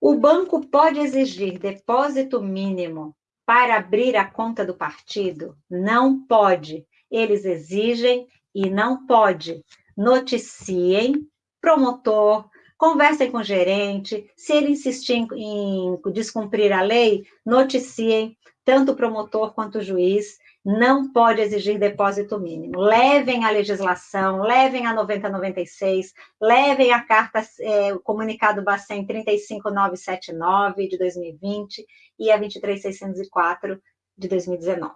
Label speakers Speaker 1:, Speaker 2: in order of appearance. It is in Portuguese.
Speaker 1: O banco pode exigir depósito mínimo para abrir a conta do partido? Não pode. Eles exigem e não pode. Noticiem, promotor, conversem com o gerente. Se ele insistir em, descumprir a lei, noticiem tanto o promotor quanto o juiz não pode exigir depósito mínimo. Levem a legislação, levem a 9096, levem a carta, é, o comunicado Bacen 35979 de 2020 e a 23604 de 2019.